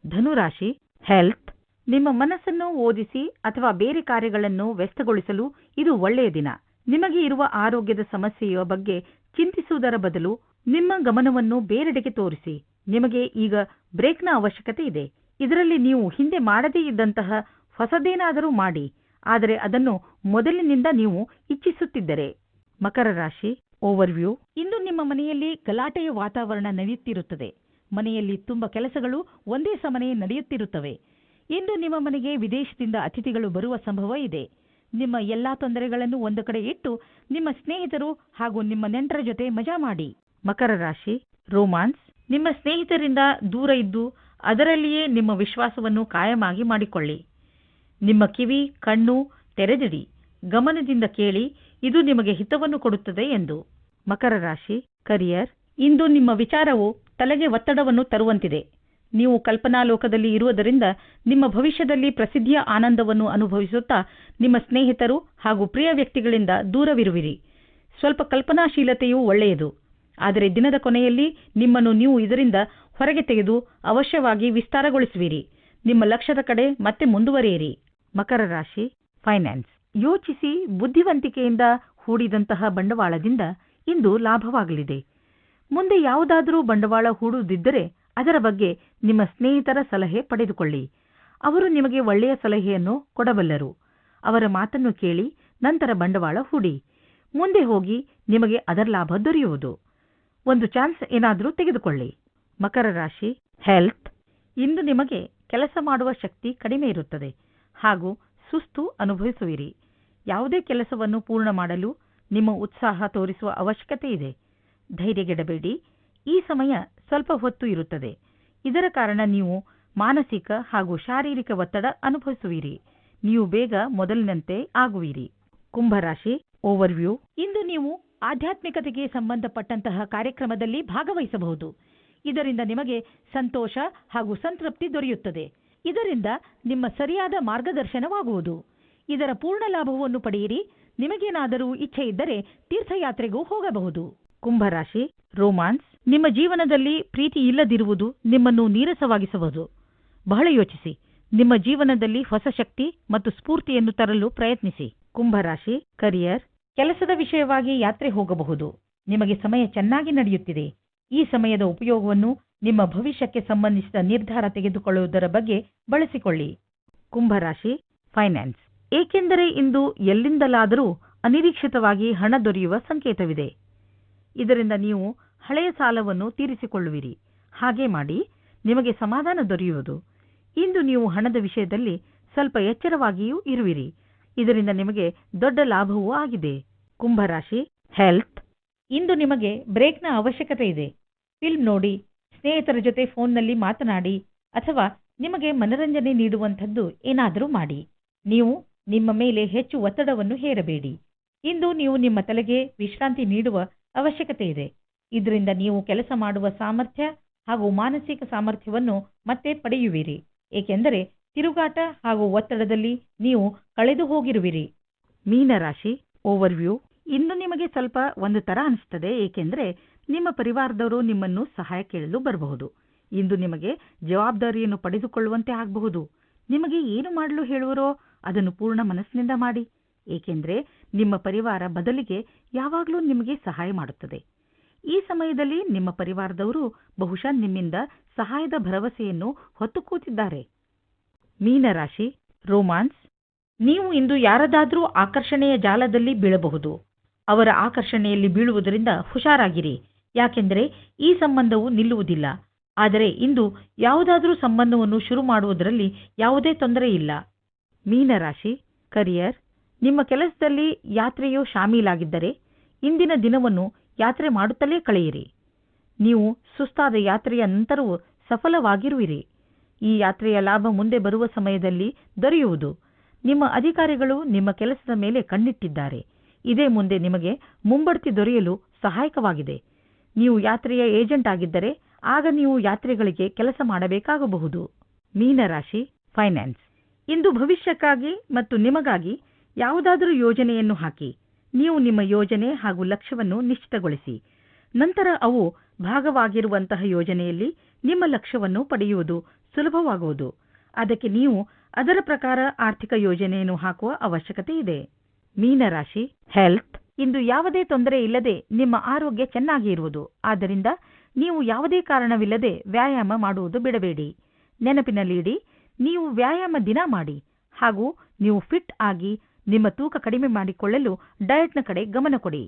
ಧನುರಾಶಿ ಹೆಲ್ತ್ ನಿಮ್ಮ ಮನಸ್ಸನ್ನು ಓದಿಸಿ ಅಥವಾ ಬೇರೆ ಕಾರ್ಯಗಳನ್ನು ವ್ಯಸ್ತಗೊಳಿಸಲು ಇದು ಒಳ್ಳೆಯ ದಿನ. ನಿಮಗೆ ಇರುವ ಆರೋಗ್ಯದ ಸಮಸ್ಯೆಯ ಬಗ್ಗೆ ಚಿಂತಿಸುವುದರ ಬದಲು ನಿಮ್ಮ ಗಮನವನ್ನು ಬೇರೆಡೆಗೆ ತೋರಿಸಿ. ನಿಮಗೆ ಈಗ ಬ್ರೇಕ್ನ ಅವಶ್ಯಕತೆ ಇದೆ. ಇದರಲ್ಲಿ ನೀವು ಹಿಂದೆ ಮಾಡದೇ ಇದ್ದಂತಹ ಹೊಸದೇನಾದರೂ ಮಾಡಿ. ಆದರೆ ಅದನ್ನು ಮೊದಲಿನಿಂದ ನೀವು ಇಚ್ಛಿಸುತ್ತಿದ್ದರೆ. ಮಕರ ರಾಶಿ ಓವರ್ವ್ಯೂ ಇಂದು ನಿಮ್ಮ ಮನೆಯಲ್ಲಿ ಗಲಾಟೆಯ ವಾತಾವರಣ ನಡೆಯುತ್ತಿರುತ್ತದೆ. ಮನೆಯಲ್ಲಿ ತುಂಬ ಕೆಲಸಗಳು ಒಂದೇ ಸಮನೆ ನಡೆಯುತ್ತಿರುತ್ತವೆ. ಇಂದು ನಿಮ್ಮ ಮನೆಗೆ ವಿದೇಶದಿಂದ ಅತಿಥಿಗಳು ಬರುವ ಸಂಭವ ಇದೆ. ನಿಮ್ಮ ಎಲ್ಲಾ ತೊಂದರೆಗಳನ್ನು ಒಂದು ಕಡೆ ಇಟ್ಟು ನಿಮ್ಮ ಸ್ನೇಹಿತರು ಹಾಗೂ ನಿಮ್ಮ ನೆಂಟರ ಜೊತೆ ಮಜಾ ಮಾಡಿ. ಮಕರ ರಾಶಿ ರೋಮಾನ್ಸ್ ನಿಮ್ಮ ಸ್ನೇಹಿತರಿಂದ ದೂರ ಇದ್ದು ಅದರಲ್ಲಿಯೇ ನಿಮ್ಮ ವಿಶ್ವಾಸವನ್ನು ಕಾಯಮಾಗಿ ಮಾಡಿಕೊಳ್ಳಿ. ನಿಮ್ಮ ಕಿವಿ, ಕಣ್ಣು ತೆರೆದಿಡಿ. ಗಮನದಿಂದ ಕೇಳಿ, ಇದು ನಿಮಗೆ ಹಿತವನ್ನು ಕೊಡುತ್ತದೆ ಎಂದು. ಮಕರ ರಾಶಿ, ಕರಿಯರ್, ಇಂದು ನಿಮ್ಮ ವಿಚಾರವು ತಲೆಗೆ ಒತ್ತಡವನ್ನು ತರುವಂತಿದೆ. ನೀವು ಕಲ್ಪನಾ ಲೋಕದಲ್ಲಿ ಇರುವುದರಿಂದ ನಿಮ್ಮ ಭವಿಷ್ಯದಲ್ಲಿ ಪ್ರಸಿದ್ಧಿಯ ಆನಂದವನ್ನು ಅನುಭವಿಸುತ್ತಾ ನಿಮ್ಮ ಸ್ನೇಹಿತರು ಹಾಗೂ ಪ್ರಿಯ ವ್ಯಕ್ತಿಗಳಿಂದ ದೂರವಿರುವಿರಿ. ಸ್ವಲ್ಪ ಕಲ್ಪನಾಶೀಲತೆಯೂ ಒಳ್ಳೆಯದು. ಆದರೆ ದಿನದ ಕೊನೆಯಲ್ಲಿ ನಿಮ್ಮನ್ನು ನೀವು ಇದರಿಂದ ಹೊರಗೆ ತೆಗೆದು ಅವಶ್ಯವಾಗಿ ವಿಸ್ತಾರಗೊಳಿಸುವಿರಿ. ನಿಮ್ಮ ಲಕ್ಷ್ಯದ ಕಡೆ ಮತ್ತೆ ಮುಂದುವರಿಯಿರಿ. ಮಕರ ರಾಶಿ ಫೈನಾನ್ಸ್ ಯೋಚಿಸಿ ಬುದ್ಧಿವಂತಿಕೆಯಿಂದ ಹೂಡಿದಂತಹ ಬಂಡವಾಳದಿಂದ ಇಂದು ಲಾಭವಾಗಲಿದೆ. ಮುಂದೆ ಯಾವುದಾದರೂ ಬಂಡವಾಳ ಹೂಡುವುದಿದ್ದರೆ ಅದರ ಬಗ್ಗೆ ನಿಮ್ಮ ಸ್ನೇಹಿತರ ಸಲಹೆ ಪಡೆದುಕೊಳ್ಳಿ. ಅವರು ನಿಮಗೆ ಒಳ್ಳೆಯ ಸಲಹೆಯನ್ನು ಕೊಡಬಲ್ಲರು. ಅವರ ಮಾತನ್ನು ಕೇಳಿ ನಂತರ ಬಂಡವಾಳ ಹೂಡಿ. ಮುಂದೆ ಹೋಗಿ ನಿಮಗೆ ಅದರ ಲಾಭ ದೊರೆಯುವುದು. ಒಂದು ಚಾನ್ಸ್ ಏನಾದರೂ ತೆಗೆದುಕೊಳ್ಳಿ. ಮಕರ ರಾಶಿ ಹೆಲ್ತ್ ಇಂದು ನಿಮಗೆ ಕೆಲಸ ಮಾಡುವ ಶಕ್ತಿ ಕಡಿಮೆ ಇರುತ್ತದೆ. ಹಾಗೂ ಸುಸ್ತು ಅನುಭವಿಸುವಿರಿ. ಯಾವುದೇ ಕೆಲಸವನ್ನು ಪೂರ್ಣ ಮಾಡಲು ನಿಮ್ಮ ಉತ್ಸಾಹ ತೋರಿಸುವ ಅವಶ್ಯಕತೆ ಇದೆ. ಧೈರ್ಯಗೆಡಬೇಡಿ. ಈ ಸಮಯ ಸ್ವಲ್ಪ ಹೊತ್ತು ಇರುತ್ತದೆ. ಇದರ ಕಾರಣ ನೀವು ಮಾನಸಿಕ ಹಾಗೂ ಶಾರೀರಿಕ ಒತ್ತಡ ಅನುಭವಿಸುವಿರಿ. ನೀವು ಬೇಗ ಮೊದಲಿನಂತೆ ಆಗುವಿರಿ. ಕುಂಭರಾಶಿ ಓವರ್ವ್ಯೂ. ಇಂದು ನೀವು ಆಧ್ಯಾತ್ಮಿಕತೆಗೆ ಸಂಬಂಧಪಟ್ಟಂತಹ ಕಾರ್ಯಕ್ರಮದಲ್ಲಿ ಭಾಗವಹಿಸಬಹುದು. ಇದರಿಂದ ನಿಮಗೆ ಸಂತೋಷ ಹಾಗೂ ಸಂತೃಪ್ತಿ ದೊರೆಯುತ್ತದೆ. ಇದರಿಂದ ನಿಮ್ಮ ಸರಿಯಾದ ಮಾರ್ಗದರ್ಶನವಾಗುವುದು. ಇದರ ಪೂರ್ಣ ಲಾಭವನ್ನು ಪಡೆಯಿರಿ. ನಿಮಗೇನಾದರೂ ಇಚ್ಛೆ ಇದ್ದರೆ ತೀರ್ಥಯಾತ್ರೆಗೂ ಹೋಗಬಹುದು. ಕುಂಭರಾಶಿ, ರೋಮಾನ್ಸ್, ನಿಮ್ಮ ಜೀವನದಲ್ಲಿ ಪ್ರೀತಿ ಇಲ್ಲದಿರುವುದು ನಿಮ್ಮನ್ನು ನೀರಸವಾಗಿಸಬಹುದು ಬಹಳ ಯೋಚಿಸಿ. ನಿಮ್ಮ ಜೀವನದಲ್ಲಿ ಹೊಸ ಶಕ್ತಿ ಮತ್ತು ಸ್ಫೂರ್ತಿಯನ್ನು ತರಲು ಪ್ರಯತ್ನಿಸಿ. ಕುಂಭರಾಶಿ, ಕರಿಯರ್, ಕೆಲಸದ ವಿಷಯವಾಗಿ ಯಾತ್ರೆ ಹೋಗಬಹುದು. ನಿಮಗೆ ಸಮಯ ಚೆನ್ನಾಗಿ ನಡೆಯುತ್ತಿದೆ. ಈ ಸಮಯದ ಉಪಯೋಗವನ್ನು ನಿಮ್ಮ ಭವಿಷ್ಯಕ್ಕೆ ಸಂಬಂಧಿಸಿದ ನಿರ್ಧಾರ ತೆಗೆದುಕೊಳ್ಳುವುದರ ಬಗ್ಗೆ ಬಳಸಿಕೊಳ್ಳಿ. ಕುಂಭರಾಶಿ ಫೈನಾನ್ಸ್ ಏಕೆಂದರೆ ಇಂದು ಎಲ್ಲಿಂದಲಾದರೂ ಅನಿರೀಕ್ಷಿತವಾಗಿ ಹಣ ದೊರೆಯುವ ಸಂಕೇತವಿದೆ. ಇದರಿಂದ ನೀವು ಹಳೆಯ ಸಾಲವನ್ನು ತೀರಿಸಿಕೊಳ್ಳುವಿರಿ. ಹಾಗೆ ಮಾಡಿ ನಿಮಗೆ ಸಮಾಧಾನ ದೊರೆಯುವುದು. ಇಂದು ನೀವು ಹಣದ ವಿಷಯದಲ್ಲಿ ಸ್ವಲ್ಪ ಎಚ್ಚರವಾಗಿಯೂ ಇರುವಿರಿ. ಇದರಿಂದ ನಿಮಗೆ ದೊಡ್ಡ ಲಾಭವೂ ಆಗಿದೆ. ಕುಂಭರಾಶಿ ಹೆಲ್ತ್ ಇಂದು ನಿಮಗೆ ಬ್ರೇಕ್ನ ಅವಶ್ಯಕತೆ ಇದೆ. ಫಿಲ್ಮ್ ನೋಡಿ. ಸ್ನೇಹಿತರ ಜೊತೆ ಫೋನ್ನಲ್ಲಿ ಮಾತನಾಡಿ ಅಥವಾ ನಿಮಗೆ ಮನರಂಜನೆ ನೀಡುವಂಥದ್ದು ಏನಾದರೂ ಮಾಡಿ. ನೀವು ನಿಮ್ಮ ಮೇಲೆ ಹೆಚ್ಚು ಒತ್ತಡವನ್ನು ಹೇರಬೇಡಿ. ಇಂದು ನೀವು ನಿಮ್ಮ ತಲೆಗೆ ವಿಶ್ರಾಂತಿ ನೀಡುವ ಅವಶ್ಯಕತೆ ಇದೆ. ಇದರಿಂದ ನೀವು ಕೆಲಸ ಮಾಡುವ ಸಾಮರ್ಥ್ಯ ಹಾಗೂ ಮಾನಸಿಕ ಸಾಮರ್ಥ್ಯವನ್ನು ಮತ್ತೆ ಪಡೆಯುವಿರಿ. ಏಕೆಂದರೆ ತಿರುಗಾಟ ಹಾಗೂ ಒತ್ತಡದಲ್ಲಿ ನೀವು ಕಳೆದು ಹೋಗಿರುವಿರಿ. ಮೀನರಾಶಿ ಓವರ್ವ್ಯೂ ಇಂದು ನಿಮಗೆ ಸ್ವಲ್ಪ ಒಂದು ತರ ಅನಿಸ್ತದೆ, ಏಕೆಂದರೆ ನಿಮ್ಮ ಪರಿವಾರದವರು ನಿಮ್ಮನ್ನು ಸಹಾಯ ಕೇಳಲು ಬರಬಹುದು. ಇಂದು ನಿಮಗೆ ಜವಾಬ್ದಾರಿಯನ್ನು ಪಡೆದುಕೊಳ್ಳುವಂತೆ ಆಗಬಹುದು. ನಿಮಗೆ ಏನು ಮಾಡಲು ಹೇಳುವರೋ ಅದನ್ನು ಪೂರ್ಣ ಮನಸ್ಸಿನಿಂದ ಮಾಡಿ. ಏಕೆಂದರೆ ನಿಮ್ಮ ಪರಿವಾರ ಬದಲಿಗೆ ಯಾವಾಗಲೂ ನಿಮಗೆ ಸಹಾಯ ಮಾಡುತ್ತದೆ. ಈ ಸಮಯದಲ್ಲಿ ನಿಮ್ಮ ಪರಿವಾರದವರು ಬಹುಶಃ ನಿಮ್ಮಿಂದ ಸಹಾಯದ ಭರವಸೆಯನ್ನು ಹೊತ್ತು ಕೂತಿದ್ದಾರೆ ಮೀನರಾಶಿ, ರೋಮಾನ್ಸ್, ನೀವು ಇಂದು ಯಾರದಾದರೂ ಆಕರ್ಷಣೆಯ ಜಾಲದಲ್ಲಿ ಬೀಳಬಹುದು. ಅವರ ಆಕರ್ಷಣೆಯಲ್ಲಿ ಬೀಳುವುದರಿಂದ ಹುಷಾರಾಗಿರಿ. ಯಾಕೆಂದರೆ ಈ ಸಂಬಂಧವು ನಿಲ್ಲುವುದಿಲ್ಲ. ಆದರೆ ಇಂದು ಯಾವುದಾದರೂ ಸಂಬಂಧವನ್ನು ಶುರು ಮಾಡುವುದರಲ್ಲಿ ಯಾವುದೇ ತೊಂದರೆ ಇಲ್ಲ. ಮೀನರಾಶಿ, ಕರಿಯರ್, ನಿಮ್ಮ ಕೆಲಸದಲ್ಲಿ ಯಾತ್ರೆಯು ಶಾಮೀಲಾಗಿದ್ದರೆ ಇಂದಿನ ದಿನವನ್ನು ಯಾತ್ರೆ ಮಾಡುತ್ತಲೇ ಕಳೆಯಿರಿ. ನೀವು ಸುಸ್ತಾದ ಯಾತ್ರೆಯ ನಂತರವೂ ಸಫಲವಾಗಿರುವಿರಿ. ಈ ಯಾತ್ರೆಯ ಲಾಭ ಮುಂದೆ ಬರುವ ಸಮಯದಲ್ಲಿ ದೊರೆಯುವುದು. ನಿಮ್ಮ ಅಧಿಕಾರಿಗಳು ನಿಮ್ಮ ಕೆಲಸದ ಮೇಲೆ ಕಣ್ಣಿಟ್ಟಿದ್ದಾರೆ. ಇದೇ ಮುಂದೆ ನಿಮಗೆ ಮುಂಬಡ್ತಿ ದೊರೆಯಲು ಸಹಾಯಕವಾಗಿದೆ. ನೀವು ಯಾತ್ರೆಯ ಏಜೆಂಟ್ ಆಗಿದ್ದರೆ ಆಗ ನೀವು ಯಾತ್ರೆಗಳಿಗೆ ಕೆಲಸ ಮಾಡಬೇಕಾಗಬಹುದು. ಮೀನರಾಶಿ, ಫೈನಾನ್ಸ್. ಇಂದು ಭವಿಷ್ಯಕ್ಕಾಗಿ ಮತ್ತು ನಿಮಗಾಗಿ ಯಾವುದಾದರೂ ಯೋಜನೆಯನ್ನು ಹಾಕಿ. ನೀವು ನಿಮ್ಮ ಯೋಜನೆ ಹಾಗೂ ಲಕ್ಷ್ಯವನ್ನು ನಿಶ್ಚಿತಗೊಳಿಸಿ. ನಂತರ ಅವು ಭಾಗವಾಗಿರುವಂತಹ ಯೋಜನೆಯಲ್ಲಿ ನಿಮ್ಮ ಲಕ್ಷ್ಯವನ್ನು ಪಡೆಯುವುದು ಸುಲಭವಾಗುವುದು. ಅದಕ್ಕೆ ನೀವು ಅದರ ಪ್ರಕಾರ ಆರ್ಥಿಕ ಯೋಜನೆಯನ್ನು ಹಾಕುವ ಅವಶ್ಯಕತೆ ಇದೆ. ಮೀನರಾಶಿ, ಹೆಲ್ತ್. ಇಂದು ಯಾವುದೇ ತೊಂದರೆ ಇಲ್ಲದೆ ನಿಮ್ಮ ಆರೋಗ್ಯ ಚೆನ್ನಾಗಿ ಇರುವುದು. ಆದ್ದರಿಂದ ನೀವು ಯಾವುದೇ ಕಾರಣವಿಲ್ಲದೆ ವ್ಯಾಯಾಮ ಮಾಡುವುದು ಬಿಡಬೇಡಿ. ನೆನಪಿನಲ್ಲಿಡಿ, ನೀವು ವ್ಯಾಯಾಮ ದಿನ ಮಾಡಿ ಹಾಗೂ ನೀವು ಫಿಟ್ ಆಗಿ ನಿಮ್ಮ ತೂಕ ಕಡಿಮೆ ಮಾಡಿಕೊಳ್ಳಲು ಡಯಟ್ನ ಕಡೆ ಗಮನ ಕೊಡಿ.